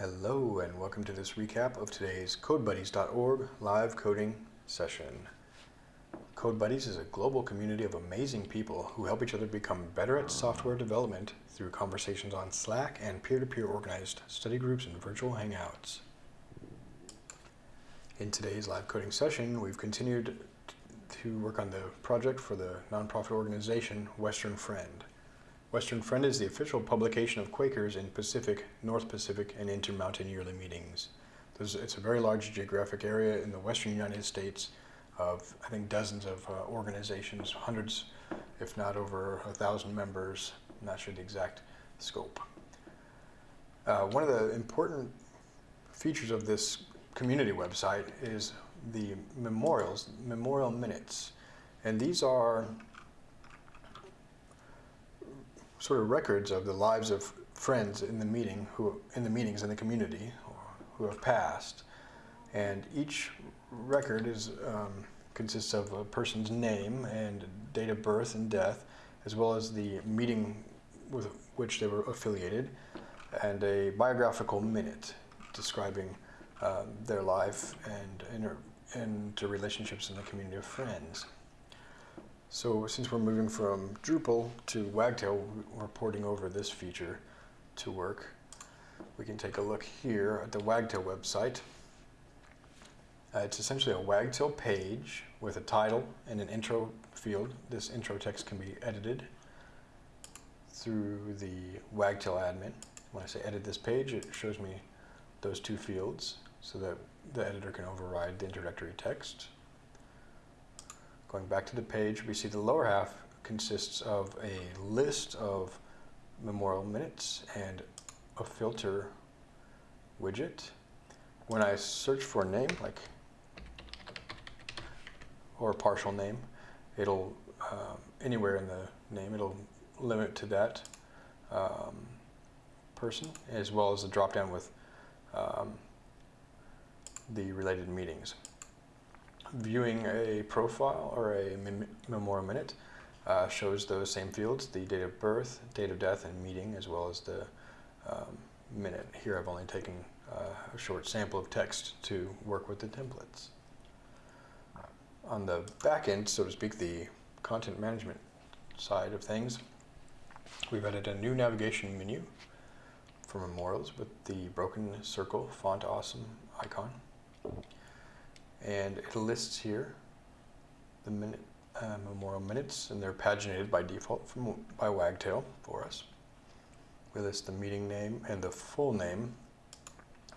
Hello and welcome to this recap of today's CodeBuddies.org live coding session. CodeBuddies is a global community of amazing people who help each other become better at software development through conversations on Slack and peer-to-peer -peer organized study groups and virtual hangouts. In today's live coding session, we've continued to work on the project for the nonprofit organization Western Friend. Western Friend is the official publication of Quakers in Pacific, North Pacific, and Intermountain yearly meetings. it's a very large geographic area in the western United States of, I think, dozens of uh, organizations, hundreds, if not over a thousand members. I'm not sure the exact scope. Uh, one of the important features of this community website is the memorials, memorial minutes. And these are sort of records of the lives of friends in the meeting who in the meetings in the community who have passed and each record is um, consists of a person's name and date of birth and death as well as the meeting with which they were affiliated and a biographical minute describing um, their life and inter into relationships in the community of friends. So since we're moving from Drupal to Wagtail, we're porting over this feature to work. We can take a look here at the Wagtail website. Uh, it's essentially a Wagtail page with a title and an intro field. This intro text can be edited through the Wagtail admin. When I say edit this page, it shows me those two fields so that the editor can override the introductory text. Going back to the page, we see the lower half consists of a list of memorial minutes and a filter widget. When I search for a name, like, or a partial name, it'll, um, anywhere in the name, it'll limit to that um, person, as well as the drop down with um, the related meetings viewing a profile or a memorial minute uh, shows those same fields, the date of birth, date of death, and meeting, as well as the um, minute. Here I've only taken uh, a short sample of text to work with the templates. On the back end, so to speak, the content management side of things, we've added a new navigation menu for memorials with the broken circle font awesome icon and it lists here the minute, uh, memorial minutes and they're paginated by default from, by Wagtail for us. We list the meeting name and the full name.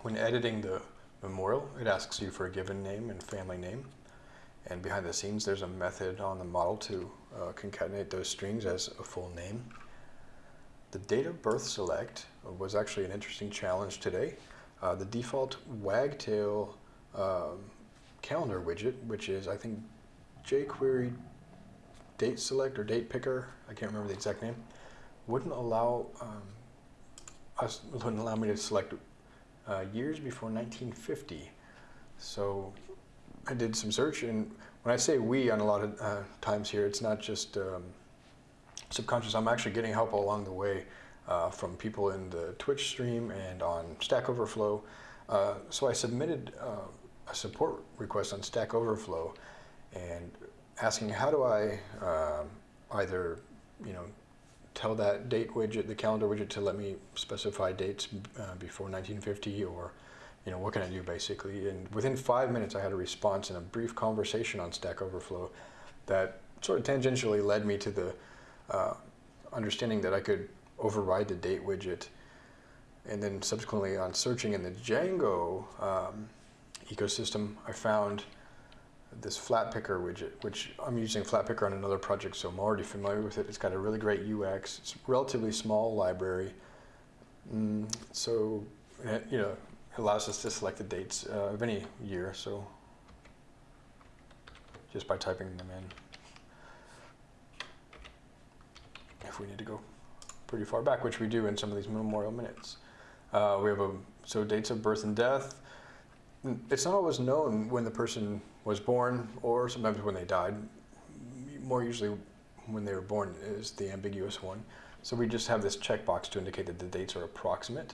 When editing the memorial, it asks you for a given name and family name. And behind the scenes, there's a method on the model to uh, concatenate those strings as a full name. The date of birth select was actually an interesting challenge today. Uh, the default Wagtail um, calendar widget, which is, I think, jQuery date select or date picker, I can't remember the exact name, wouldn't allow um, us, wouldn't allow me to select uh, years before 1950. So I did some search, and when I say we on a lot of uh, times here, it's not just um, subconscious. I'm actually getting help along the way uh, from people in the Twitch stream and on Stack Overflow. Uh, so I submitted uh, a support request on Stack Overflow and asking how do I um, either, you know, tell that date widget, the calendar widget to let me specify dates uh, before 1950 or, you know, what can I do basically? And within five minutes I had a response in a brief conversation on Stack Overflow that sort of tangentially led me to the uh, understanding that I could override the date widget. And then subsequently on searching in the Django um, ecosystem, I found this Flatpickr widget, which I'm using Flatpickr on another project, so I'm already familiar with it. It's got a really great UX. It's a relatively small library. Mm, so, it, you know, it allows us to select the dates uh, of any year, so just by typing them in. If we need to go pretty far back, which we do in some of these memorial minutes. Uh, we have a, so dates of birth and death, it's not always known when the person was born or sometimes when they died. More usually when they were born is the ambiguous one. So we just have this checkbox to indicate that the dates are approximate.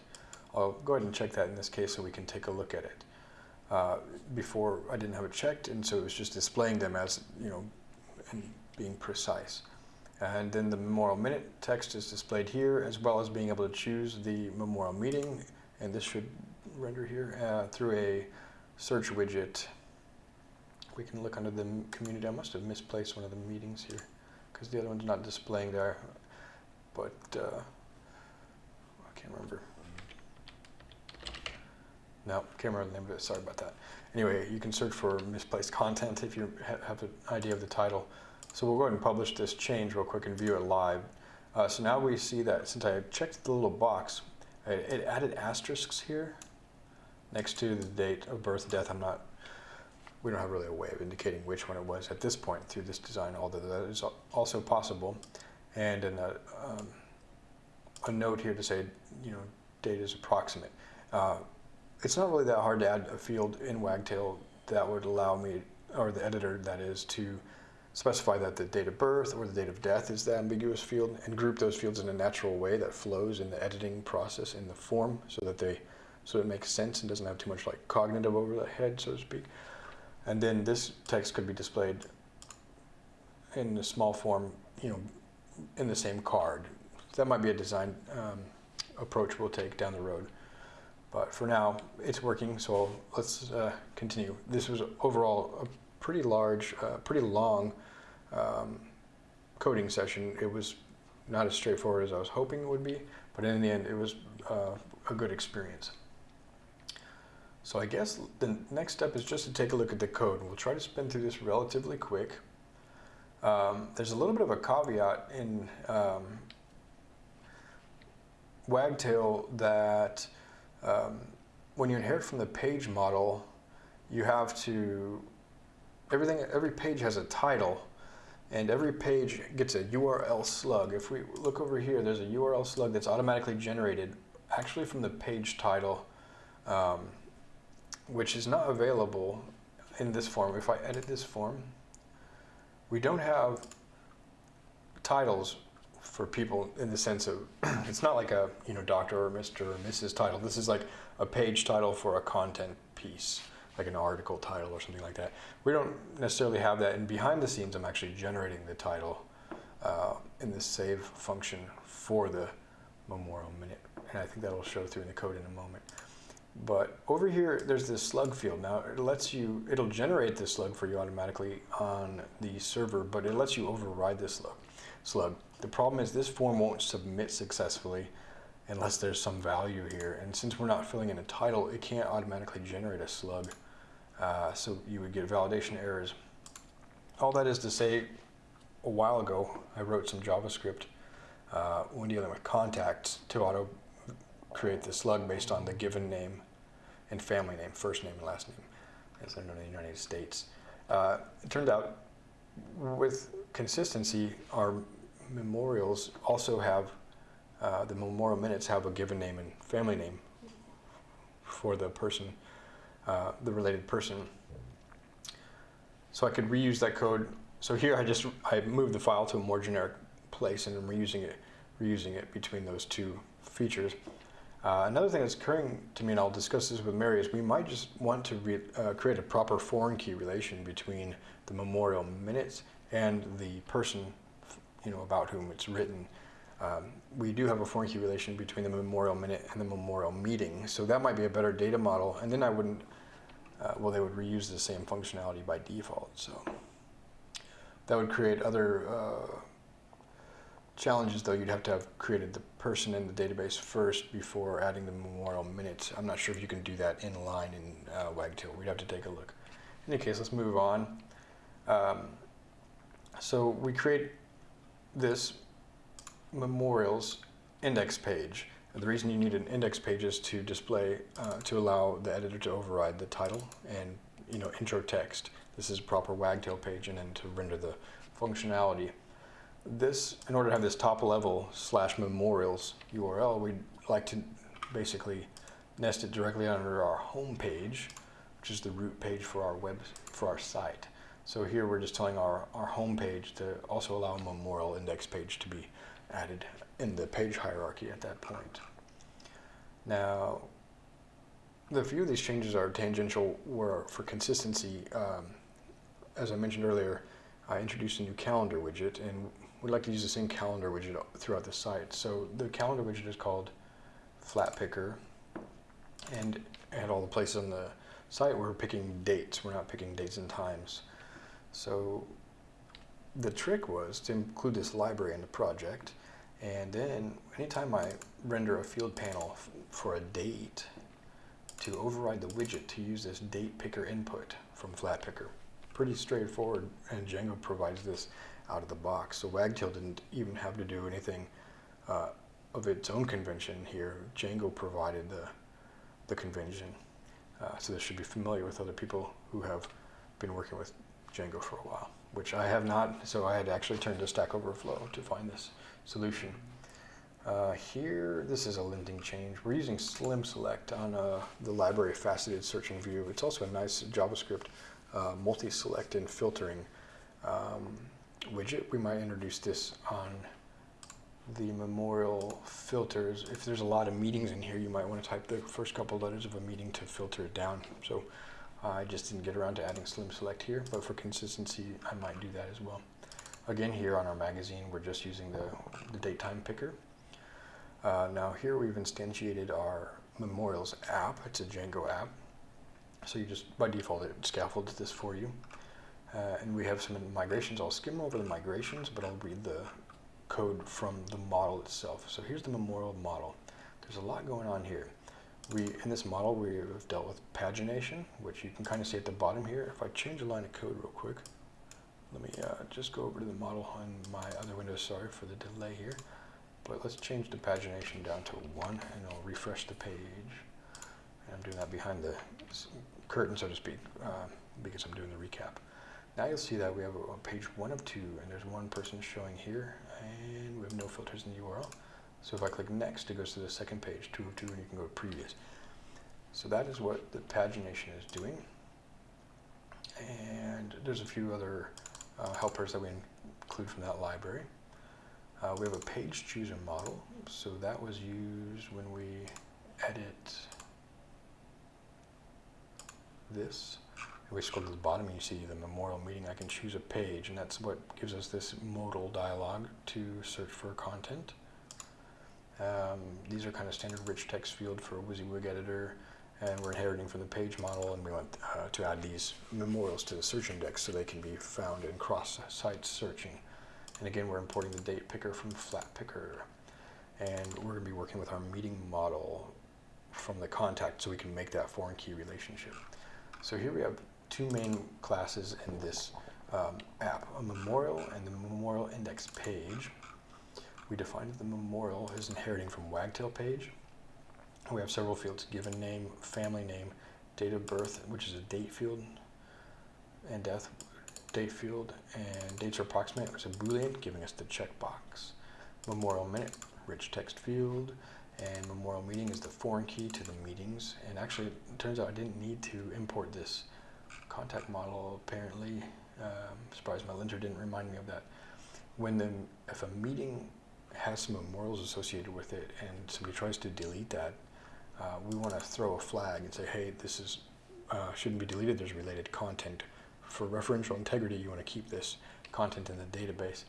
I'll go ahead and check that in this case so we can take a look at it. Uh, before I didn't have it checked, and so it was just displaying them as, you know, and being precise. And then the memorial minute text is displayed here, as well as being able to choose the memorial meeting, and this should render here uh, through a search widget. We can look under the community. I must have misplaced one of the meetings here because the other one's not displaying there, but uh, I can't remember. No, can't remember the name of it. Sorry about that. Anyway, you can search for misplaced content if you ha have an idea of the title. So we'll go ahead and publish this change real quick and view it live. Uh, so now we see that since I checked the little box, it, it added asterisks here next to the date of birth, and death. I'm not, we don't have really a way of indicating which one it was at this point through this design, although that is also possible. And in a, um, a note here to say, you know, date is approximate. Uh, it's not really that hard to add a field in Wagtail that would allow me, or the editor that is, to specify that the date of birth or the date of death is the ambiguous field and group those fields in a natural way that flows in the editing process in the form so that they so it makes sense and doesn't have too much like cognitive over the head so to speak and then this text could be displayed in a small form you know in the same card that might be a design um, approach we'll take down the road but for now it's working so let's uh, continue this was overall a pretty large uh, pretty long um, coding session. It was not as straightforward as I was hoping it would be, but in the end, it was uh, a good experience. So I guess the next step is just to take a look at the code. We'll try to spin through this relatively quick. Um, there's a little bit of a caveat in um, Wagtail that um, when you inherit from the page model, you have to, everything, every page has a title, and every page gets a URL slug. If we look over here, there's a URL slug that's automatically generated actually from the page title, um, which is not available in this form. If I edit this form, we don't have titles for people in the sense of, it's not like a you know doctor or Mr. or Mrs. title. This is like a page title for a content piece like an article title or something like that. We don't necessarily have that, and behind the scenes, I'm actually generating the title uh, in the save function for the memorial minute, and I think that will show through in the code in a moment. But over here, there's this slug field. Now, it lets you, it'll generate this slug for you automatically on the server, but it lets you override this slug. slug. The problem is this form won't submit successfully unless there's some value here. And since we're not filling in a title, it can't automatically generate a slug. Uh, so you would get validation errors. All that is to say, a while ago, I wrote some JavaScript uh, when dealing with contacts to auto create the slug based on the given name and family name, first name and last name, as they're known in the United States. Uh, it turned out with consistency, our memorials also have, uh, the memorial minutes have a given name and family name for the person uh, the related person. So I could reuse that code. So here I just, I moved the file to a more generic place and I'm reusing it, reusing it between those two features. Uh, another thing that's occurring to me, and I'll discuss this with Mary, is we might just want to uh, create a proper foreign key relation between the memorial minutes and the person, you know, about whom it's written. Um, we do have a foreign key relation between the memorial minute and the memorial meeting, so that might be a better data model, and then I wouldn't uh, well, they would reuse the same functionality by default. So that would create other uh, is though. You'd have to have created the person in the database first before adding the memorial minutes. I'm not sure if you can do that in line in uh, Wagtail. We'd have to take a look. In any case, let's move on. Um, so we create this memorials index page. And the reason you need an index page is to display, uh, to allow the editor to override the title and you know intro text. This is a proper wagtail page and then to render the functionality. This, in order to have this top level slash memorials URL, we'd like to basically nest it directly under our home page, which is the root page for our web, for our site. So here we're just telling our, our home page to also allow a memorial index page to be added in the page hierarchy at that point. Now, the few of these changes are tangential where for consistency, um, as I mentioned earlier, I introduced a new calendar widget and we'd like to use the same calendar widget throughout the site. So the calendar widget is called Flatpickr and at all the places on the site we're picking dates. We're not picking dates and times. So the trick was to include this library in the project and then anytime I render a field panel for a date to override the widget to use this date picker input from flatpickr. Pretty straightforward and Django provides this out of the box. So Wagtail didn't even have to do anything uh, of its own convention here. Django provided the, the convention. Uh, so this should be familiar with other people who have been working with Django for a while, which I have not. So I had actually turned to Stack Overflow to find this solution. Uh, here, this is a linting change. We're using Slim Select on uh, the library faceted searching view. It's also a nice JavaScript uh, multi-select and filtering um, widget. We might introduce this on the memorial filters. If there's a lot of meetings in here, you might want to type the first couple letters of a meeting to filter it down. So I just didn't get around to adding Slim Select here, but for consistency, I might do that as well. Again, here on our magazine, we're just using the, the date time picker. Uh, now here we've instantiated our Memorials app. It's a Django app. So you just, by default, it scaffolds this for you. Uh, and we have some migrations. I'll skim over the migrations, but I'll read the code from the model itself. So here's the memorial model. There's a lot going on here. We, in this model, we have dealt with pagination, which you can kind of see at the bottom here. If I change a line of code real quick, let me uh, just go over to the model on my other window. Sorry for the delay here. But let's change the pagination down to one and I'll refresh the page. And I'm doing that behind the curtain, so to speak, uh, because I'm doing the recap. Now you'll see that we have a, page one of two and there's one person showing here and we have no filters in the URL. So if I click next, it goes to the second page, two of two, and you can go to previous. So that is what the pagination is doing. And there's a few other uh, helpers that we include from that library. Uh, we have a page chooser model, so that was used when we edit this. If we scroll to the bottom and you see the memorial meeting, I can choose a page, and that's what gives us this modal dialog to search for content. Um, these are kind of standard rich text field for a WYSIWYG editor, and we're inheriting from the page model, and we want uh, to add these memorials to the search index so they can be found in cross-site searching. And again, we're importing the date picker from flatpickr. And we're going to be working with our meeting model from the contact so we can make that foreign key relationship. So here we have two main classes in this um, app, a memorial and the memorial index page. We defined the memorial is inheriting from wagtail page. We have several fields, given name, family name, date of birth, which is a date field, and death, date field and dates are approximate which is a boolean giving us the checkbox. Memorial minute, rich text field, and memorial meeting is the foreign key to the meetings. And actually, it turns out I didn't need to import this contact model apparently. Um, surprised my linter didn't remind me of that. When the, if a meeting has some memorials associated with it and somebody tries to delete that, uh, we want to throw a flag and say, hey, this is uh, shouldn't be deleted, there's related content for referential integrity, you want to keep this content in the database.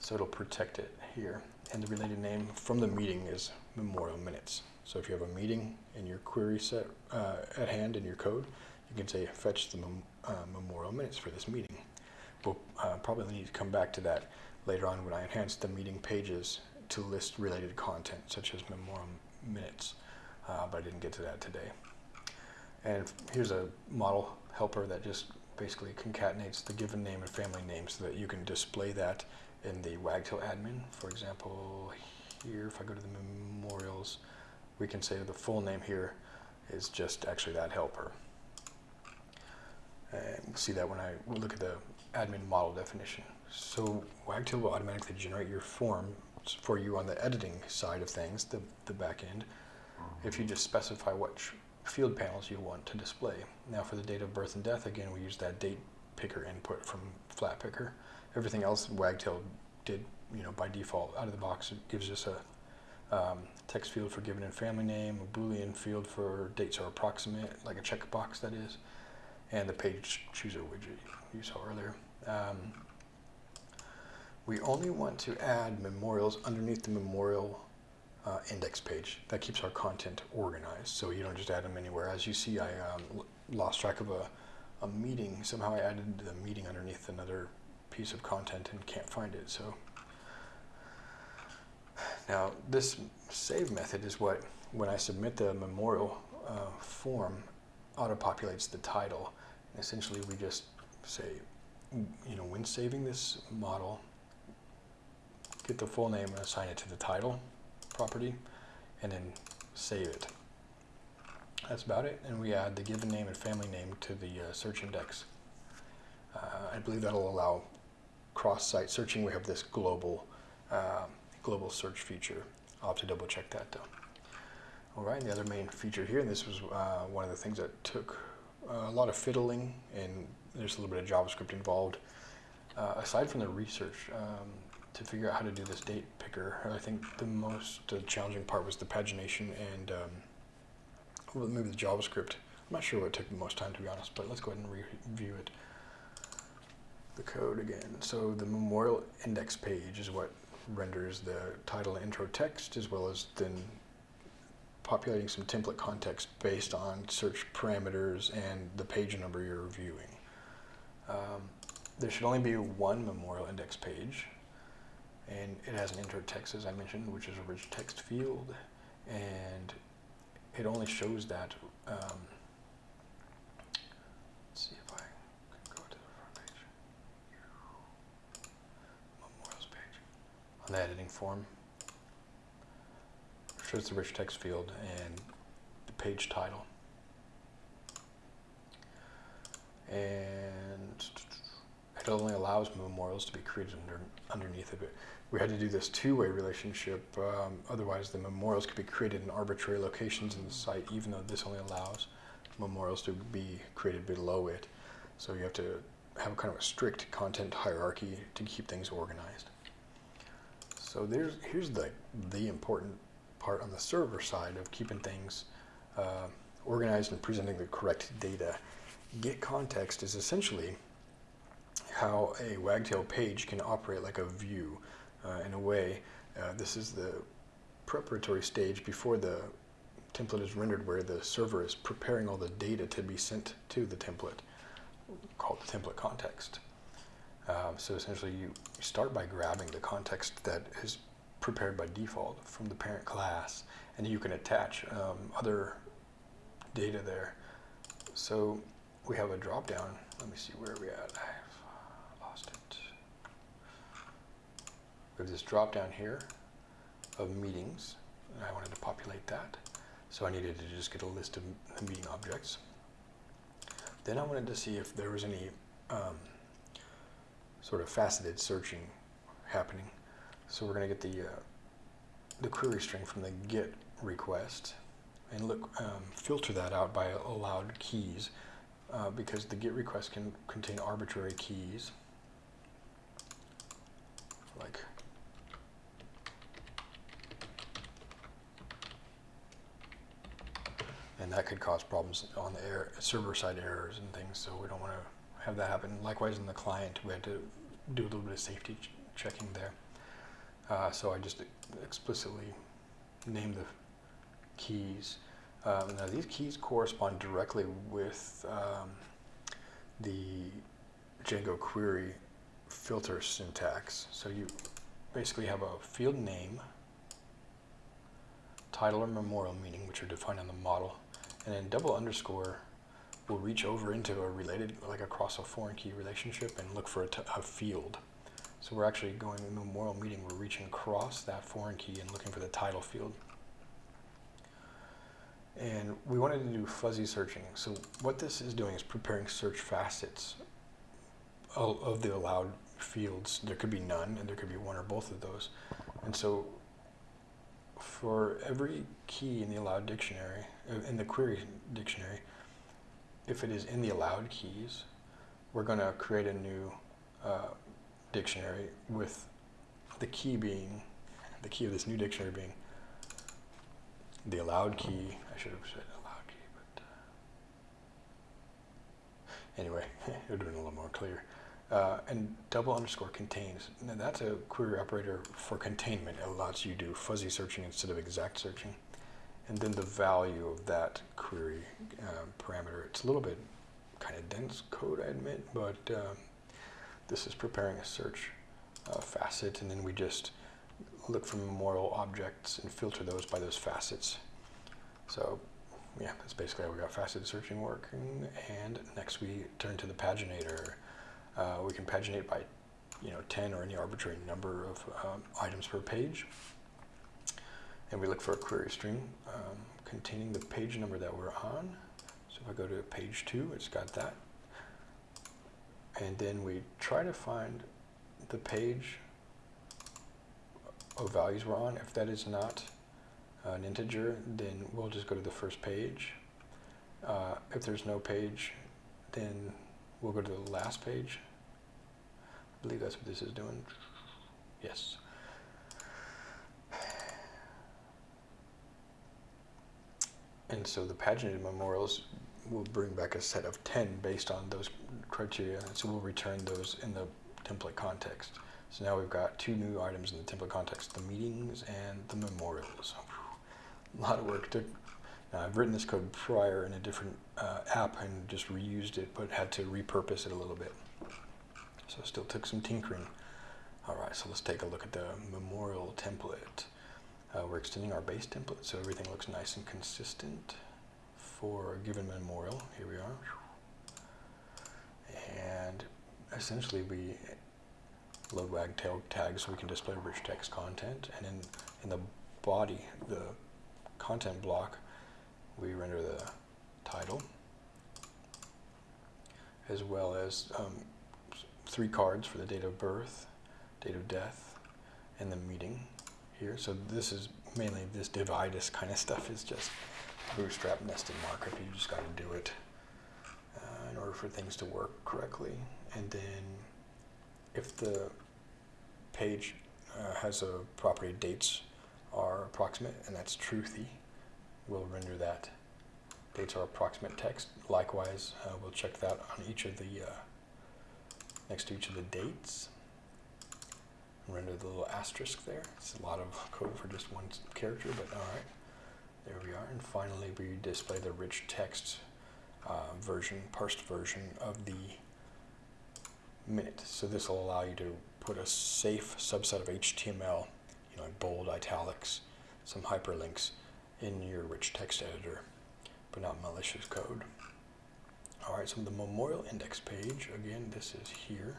So it'll protect it here. And the related name from the meeting is memorial minutes. So if you have a meeting in your query set uh, at hand in your code, you can say fetch the mem uh, memorial minutes for this meeting. We'll uh, probably need to come back to that later on when I enhance the meeting pages to list related content such as memorial minutes, uh, but I didn't get to that today. And here's a model helper that just basically concatenates the given name and family name so that you can display that in the Wagtail admin. For example, here, if I go to the memorials, we can say the full name here is just actually that helper. And we'll see that when I look at the admin model definition. So Wagtail will automatically generate your form for you on the editing side of things, the, the back end, if you just specify which field panels you want to display. Now for the date of birth and death, again, we use that date picker input from flatpickr. Everything else Wagtail did, you know, by default out of the box, it gives us a, um, text field for given and family name, a Boolean field for dates are approximate, like a checkbox that is, and the page chooser widget you saw earlier. Um, we only want to add memorials underneath the memorial uh, index page. That keeps our content organized, so you don't just add them anywhere. As you see, I um, lost track of a, a meeting. Somehow I added the meeting underneath another piece of content and can't find it. So now this save method is what, when I submit the memorial uh, form, auto-populates the title. Essentially, we just say, you know, when saving this model, get the full name and assign it to the title property, and then save it. That's about it, and we add the given name and family name to the uh, search index. Uh, I believe that'll allow cross-site searching. We have this global uh, global search feature. I'll have to double check that though. All right, and the other main feature here, and this was uh, one of the things that took a lot of fiddling, and there's a little bit of JavaScript involved. Uh, aside from the research, um, to figure out how to do this date picker. I think the most uh, challenging part was the pagination and um, maybe the JavaScript. I'm not sure what took the most time to be honest, but let's go ahead and review it. The code again. So the memorial index page is what renders the title intro text as well as then populating some template context based on search parameters and the page number you're reviewing. Um, there should only be one memorial index page and it has an intro text as I mentioned, which is a rich text field, and it only shows that. Um, let's see if I can go to the front page. Memorials page on the editing form. Shows the rich text field and the page title. And it only allows memorials to be created under, underneath of it we had to do this two-way relationship. Um, otherwise, the memorials could be created in arbitrary locations in the site, even though this only allows memorials to be created below it. So you have to have a kind of a strict content hierarchy to keep things organized. So there's here's the the important part on the server side of keeping things uh, organized and presenting the correct data. Get context is essentially how a wagtail page can operate like a view uh, in a way. Uh, this is the preparatory stage before the template is rendered where the server is preparing all the data to be sent to the template called the template context. Um, so essentially you start by grabbing the context that is prepared by default from the parent class and you can attach um, other data there. So we have a drop down. Let me see where are we at. I've lost it. We have this drop down here of meetings, and I wanted to populate that. So I needed to just get a list of meeting objects. Then I wanted to see if there was any um, sort of faceted searching happening. So we're going to get the uh, the query string from the GET request and look um, filter that out by allowed keys uh, because the GET request can contain arbitrary keys like and that could cause problems on the server side errors and things. So we don't want to have that happen. Likewise, in the client, we had to do a little bit of safety ch checking there. Uh, so I just explicitly name the keys. Um, now these keys correspond directly with um, the Django query filter syntax. So you basically have a field name, title or memorial meaning, which are defined on the model, and then double underscore will reach over into a related, like across a foreign key relationship and look for a, a field. So we're actually going in memorial meeting, we're reaching across that foreign key and looking for the title field. And we wanted to do fuzzy searching. So what this is doing is preparing search facets of, the allowed fields. There could be none and there could be one or both of those. And so for every key in the allowed dictionary, uh, in the query dictionary, if it is in the allowed keys, we're going to create a new uh, dictionary with the key being, the key of this new dictionary being the allowed key, I should have said allowed key, but uh, anyway, it would have been a little more clear. Uh, and double underscore contains. Now that's a query operator for containment. It allows you to do fuzzy searching instead of exact searching. And then the value of that query um, parameter. It's a little bit kind of dense code, I admit, but um, this is preparing a search uh, facet, and then we just look for memorial objects and filter those by those facets. So yeah, that's basically how we got facet searching working. And next we turn to the paginator. Uh, we can paginate by, you know, 10 or any arbitrary number of um, items per page. And we look for a query string um, containing the page number that we're on. So if I go to page two, it's got that. And then we try to find the page of values we're on. If that is not an integer, then we'll just go to the first page. Uh, if there's no page, then we'll go to the last page. I believe that's what this is doing. Yes. And so the paginated memorials will bring back a set of 10 based on those criteria. So we'll return those in the template context. So now we've got two new items in the template context, the meetings and the memorials. A lot of work to now, I've written this code prior in a different uh, app and just reused it, but had to repurpose it a little bit. So still took some tinkering. All right, so let's take a look at the memorial template. Uh, we're extending our base template so everything looks nice and consistent for a given memorial. Here we are. And essentially we load wagtail tags so we can display rich text content. And in, in the body, the content block, we render the title as well as um, three cards for the date of birth, date of death, and the meeting here. So this is mainly this divitis kind of stuff is just bootstrap nested markup. You just got to do it uh, in order for things to work correctly. And then if the page uh, has a property dates are approximate, and that's truthy, we'll render that. Dates are approximate text. Likewise, uh, we'll check that on each of the, uh, next to each of the dates. Render the little asterisk there. It's a lot of code for just one character, but all right. There we are. And finally, we display the rich text uh, version, parsed version of the minute. So this will allow you to put a safe subset of HTML, you know, bold, italics, some hyperlinks in your rich text editor, but not malicious code. All right, so the memorial index page, again, this is here.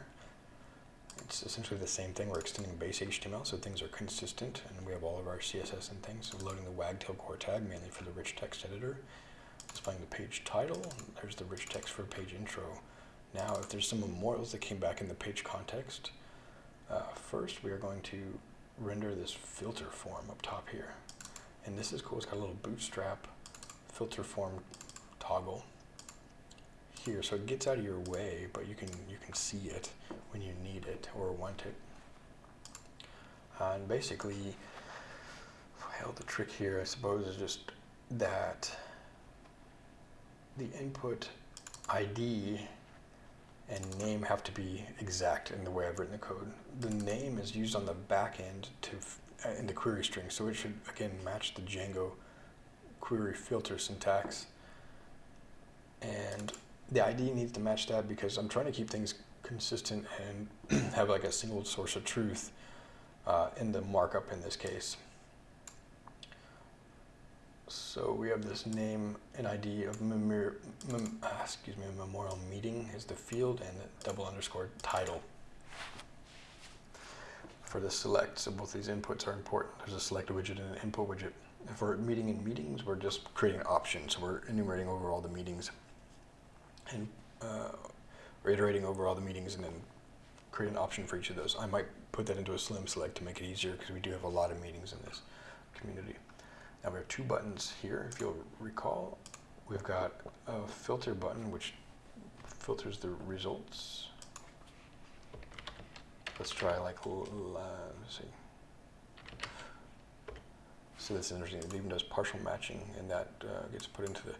It's essentially the same thing. We're extending base HTML so things are consistent and we have all of our CSS and things. So loading the wagtail core tag mainly for the rich text editor. Displaying the page title. There's the rich text for page intro. Now, if there's some memorials that came back in the page context, uh, first we are going to render this filter form up top here. And this is cool, it's got a little bootstrap filter form toggle here. So it gets out of your way, but you can, you can see it when you need it or want it. Uh, and basically, well, the trick here, I suppose, is just that the input ID and name have to be exact in the way I've written the code. The name is used on the back end to uh, in the query string, so it should again match the Django query filter syntax. And the ID needs to match that because I'm trying to keep things consistent and have like a single source of truth uh, in the markup in this case. So we have this name and ID of memor mem uh, excuse me, memorial meeting is the field and the double underscore title for the select. So both these inputs are important. There's a select widget and an input widget. For meeting and meetings, we're just creating options. So we're enumerating over all the meetings and uh, iterating over all the meetings and then create an option for each of those. I might put that into a slim select to make it easier because we do have a lot of meetings in this community. Now we have two buttons here, if you'll recall. We've got a filter button which filters the results. Let's try like, uh, let's see. So that's interesting. It even does partial matching, and that uh, gets put into the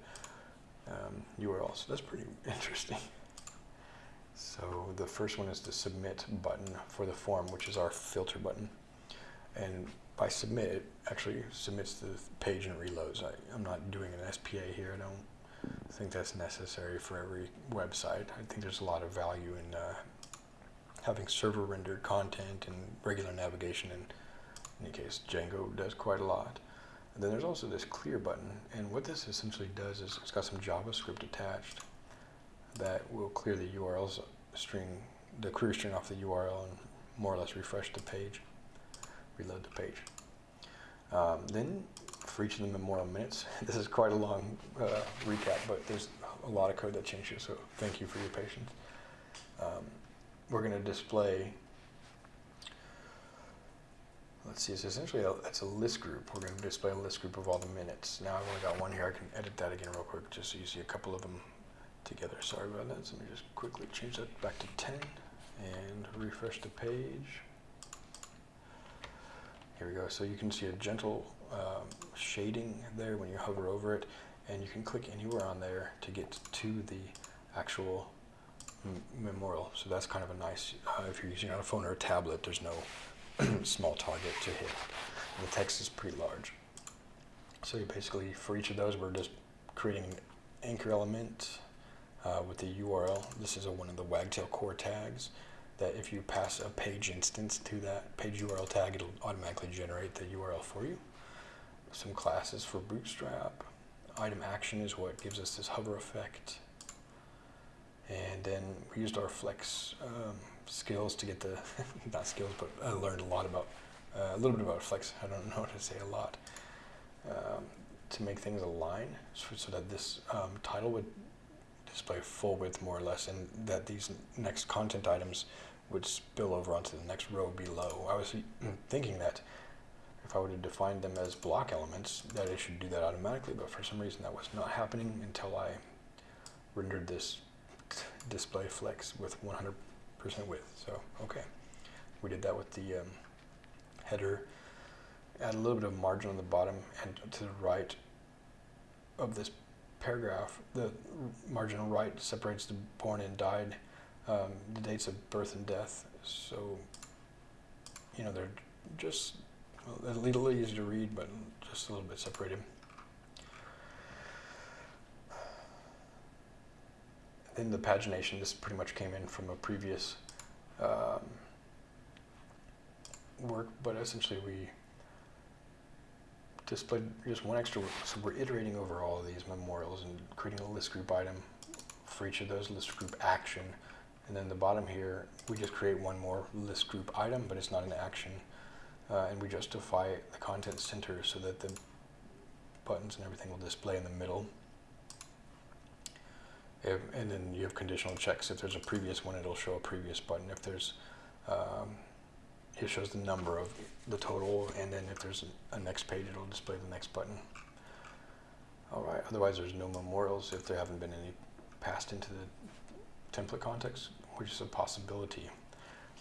um, URL. So that's pretty interesting. So the first one is the submit button for the form, which is our filter button. And by submit, it actually submits the page and reloads. I, I'm not doing an SPA here. I don't think that's necessary for every website. I think there's a lot of value in uh, having server rendered content and regular navigation. And in any case, Django does quite a lot. And then there's also this clear button. And what this essentially does is it's got some JavaScript attached that will clear the URLs string, the query string off the URL and more or less refresh the page, reload the page. Um, then for each of the memorial minutes, this is quite a long uh, recap, but there's a lot of code that changes, so thank you for your patience. Um, we're going to display, let's see, it's essentially a, it's a list group. We're going to display a list group of all the minutes. Now I've only got one here. I can edit that again real quick just so you see a couple of them together. Sorry about that. So let me just quickly change that back to 10 and refresh the page. Here we go. So you can see a gentle um, shading there when you hover over it, and you can click anywhere on there to get to the actual memorial. So that's kind of a nice, uh, if you're using on a phone or a tablet, there's no small target to hit. And the text is pretty large. So basically, for each of those, we're just creating an anchor element uh, with the URL. This is a, one of the Wagtail core tags that if you pass a page instance to that page URL tag, it'll automatically generate the URL for you. Some classes for Bootstrap. Item action is what gives us this hover effect. And then we used our flex um, skills to get the, not skills, but I learned a lot about, uh, a little bit about flex. I don't know how to say a lot. Um, to make things align so, so that this um, title would display full width more or less and that these next content items would spill over onto the next row below. I was thinking that if I would have defined them as block elements that it should do that automatically but for some reason that was not happening until I rendered this display flex with 100% width. So okay, we did that with the um, header. Add a little bit of margin on the bottom and to the right of this paragraph, the marginal right separates the born and died, um, the dates of birth and death. So, you know, they're just a little easy to read, but just a little bit separated. Then the pagination, this pretty much came in from a previous um, work, but essentially we displayed just one extra, so we're iterating over all of these memorials and creating a list group item for each of those list group action. And then the bottom here, we just create one more list group item, but it's not an action. Uh, and we justify the content center so that the buttons and everything will display in the middle. If, and then you have conditional checks. If there's a previous one, it'll show a previous button. If there's um, it shows the number of the total, and then if there's a, next page, it'll display the next button. All right, otherwise there's no memorials if there haven't been any passed into the template context, which is a possibility.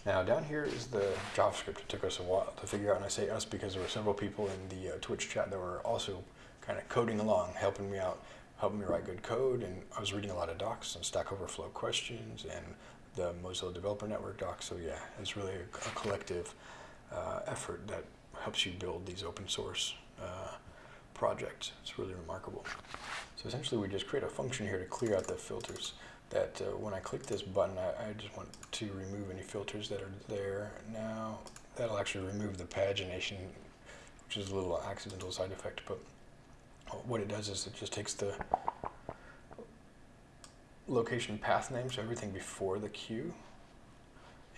Now down here is the JavaScript. It took us a while to figure out, and I say us because there were several people in the uh, Twitch chat that were also kind of coding along, helping me out, helping me write good code, and I was reading a lot of docs and Stack Overflow questions and the Mozilla Developer Network docs. So yeah, it's really a, a collective uh, effort that helps you build these open source uh, projects. It's really remarkable. So essentially we just create a function here to clear out the filters that uh, when I click this button, I, I, just want to remove any filters that are there. Now that'll actually remove the pagination, which is a little accidental side effect, but what it does is it just takes the location path name, so everything before the queue,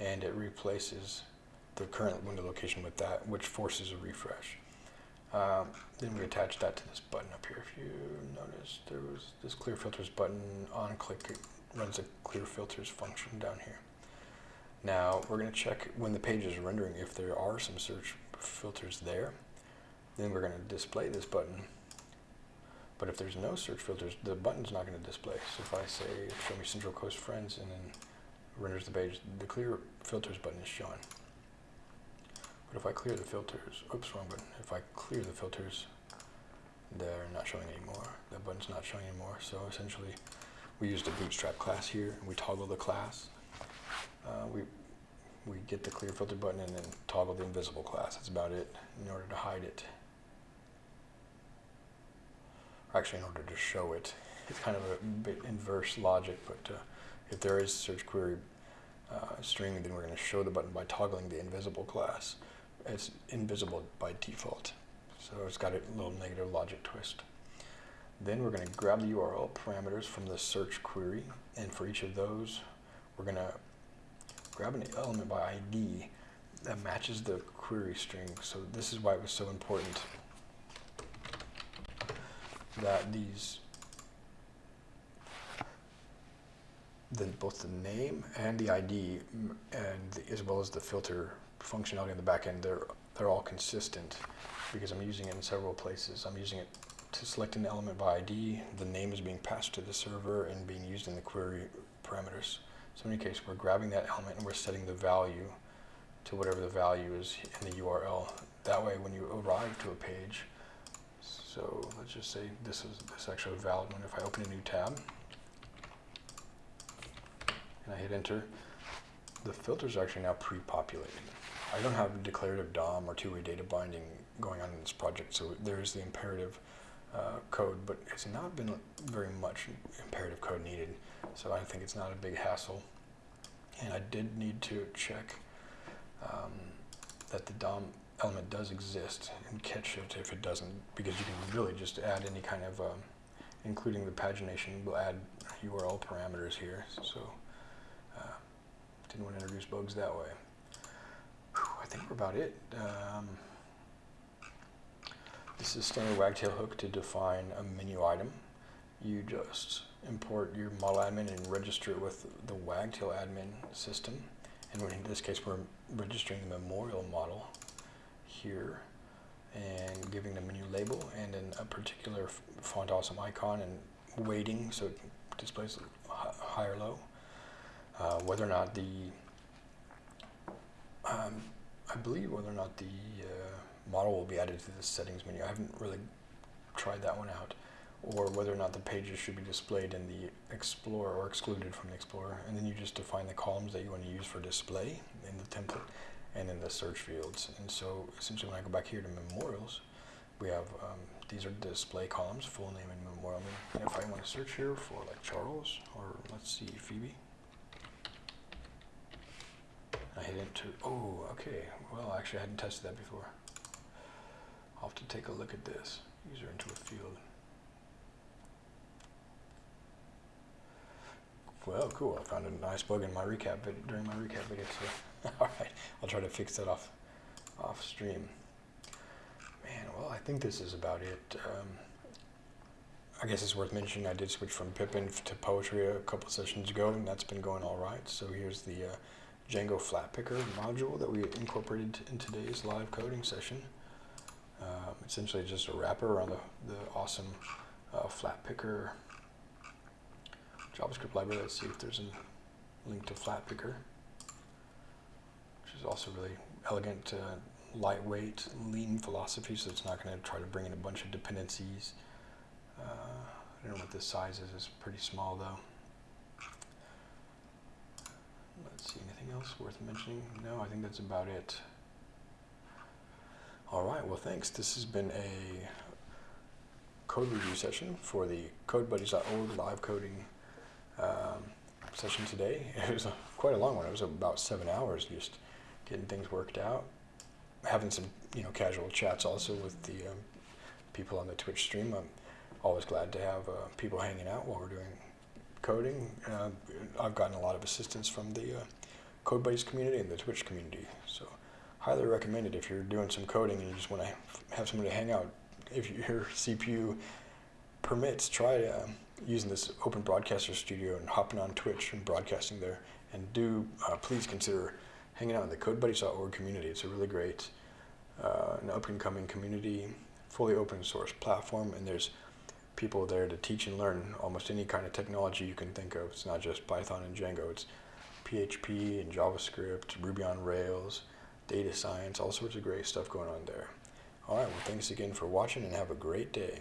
and it replaces the current window location with that, which forces a refresh. Um, then we attach that to this button up here. If you notice, there was this clear filters button on click, it runs a clear filters function down here. Now we're going to check when the page is rendering if there are some search filters there. Then we're going to display this button but if there's no search filters, the button's not going to display. So if I say, show me Central Coast Friends, and then renders the page, the clear filters button is shown. But if I clear the filters, oops, wrong button. If I clear the filters, they're not showing anymore. That button's not showing anymore. So essentially, we use the bootstrap class here, and we toggle the class. Uh, we we get the clear filter button and then toggle the invisible class. That's about it in order to hide it. Actually, in order to show it. It's kind of a bit inverse logic, but uh, if there is search query uh, string, then we're going to show the button by toggling the invisible class. It's invisible by default, so it's got a little negative logic twist. Then we're going to grab the URL parameters from the search query, and for each of those, we're going to grab an element by ID that matches the query string. So this is why it was so important that these the, both the name and the ID, and the, as well as the filter functionality in the backend, they're they're all consistent because I'm using it in several places. I'm using it to select an element by ID. The name is being passed to the server and being used in the query parameters. So in any case, we're grabbing that element and we're setting the value to whatever the value is in the URL. That way, when you arrive to a page, so let's just say this is this actually a valid one. If I open a new tab, and I hit enter, the filters are actually now pre-populated. I don't have declarative DOM or two-way data binding going on in this project, so there is the imperative uh, code, but it's not been very much imperative code needed, so I think it's not a big hassle. And I did need to check um, that the DOM element does exist and catch it if it doesn't, because you can really just add any kind of, um, including the pagination, we'll add URL parameters here. So didn't want to introduce bugs that way. Whew, I think we're about it. Um, this is standard wagtail hook to define a menu item. You just import your model admin and register it with the wagtail admin system. And in this case, we're registering the memorial model here and giving the menu label and then a particular font awesome icon and weighting so it displays high or low. Uh, whether or not the, um, I believe whether or not the uh, model will be added to the settings menu. I haven't really tried that one out. Or whether or not the pages should be displayed in the Explorer or excluded from the Explorer. And then you just define the columns that you want to use for display in the template and in the search fields. And so essentially when I go back here to memorials, we have, um, these are display columns, full name and memorial name. And if I want to search here for like Charles, or let's see, Phoebe, I hit enter. Oh, okay. Well, actually, I hadn't tested that before. I'll have to take a look at this. User into a field. Well, cool. I found a nice bug in my recap vid during my recap video. So, all right, I'll try to fix that off off stream. Man, well, I think this is about it. Um, I guess it's worth mentioning I did switch from Pipenv to Poetry a couple sessions ago, and that's been going all right. So here's the uh, Django Flatpickr module that we incorporated in today's live coding session. Um, essentially just a wrapper around the, the awesome uh, Flatpickr JavaScript library. Let's see if there's a link to Flatpickr, which is also really elegant, uh, lightweight, lean philosophy, so it's not going to try to bring in a bunch of dependencies. Uh, I don't know what this size is, it's pretty small though. Let's see, anything else worth mentioning? No, I think that's about it. All right, well, thanks. This has been a code review session for the CodeBuddies.org live coding um, session today. It was a, quite a long one. It was about seven hours just getting things worked out. Having some, you know, casual chats also with the um, people on the Twitch stream. I'm always glad to have uh, people hanging out while we're doing coding. Uh, I've gotten a lot of assistance from the uh, CodeBuddies community and the Twitch community. So highly recommend it if you're doing some coding and you just want to have somebody to hang out. If your CPU permits, try uh, using this Open Broadcaster Studio and hopping on Twitch and broadcasting there. And do uh, please consider hanging out in the CodeBuddies.org community. It's a really great, uh, an up-and-coming community, fully open source platform, and there's people there to teach and learn almost any kind of technology you can think of. It's not just Python and Django. It's PHP and JavaScript, Ruby on Rails, data science, all sorts of great stuff going on there. All right, well, thanks again for watching and have a great day.